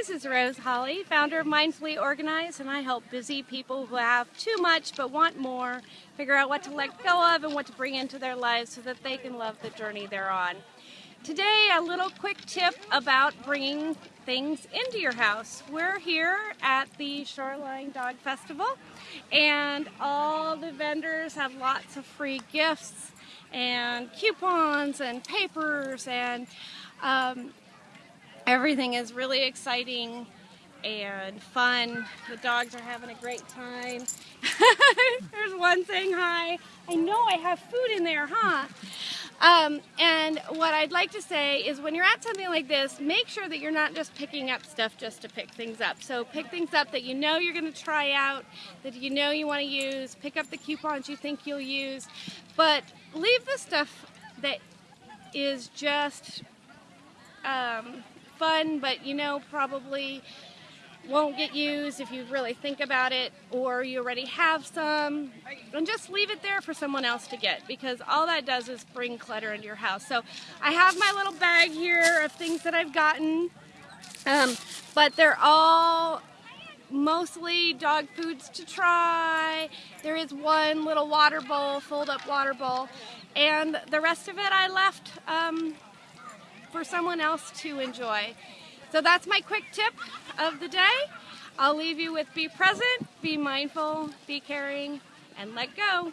This is Rose Holly, founder of Mindfully Organized, and I help busy people who have too much but want more figure out what to let go of and what to bring into their lives so that they can love the journey they're on. Today, a little quick tip about bringing things into your house. We're here at the Shoreline Dog Festival, and all the vendors have lots of free gifts and coupons and papers and um, everything is really exciting and fun. The dogs are having a great time. There's one saying hi. I know I have food in there, huh? Um, and what I'd like to say is when you're at something like this, make sure that you're not just picking up stuff just to pick things up. So pick things up that you know you're going to try out, that you know you want to use, pick up the coupons you think you'll use, but leave the stuff that is just um, fun, but you know probably won't get used if you really think about it, or you already have some, and just leave it there for someone else to get because all that does is bring clutter into your house. So I have my little bag here of things that I've gotten, um, but they're all mostly dog foods to try. There is one little water bowl, fold up water bowl, and the rest of it I left um, for someone else to enjoy. So that's my quick tip of the day. I'll leave you with be present, be mindful, be caring, and let go.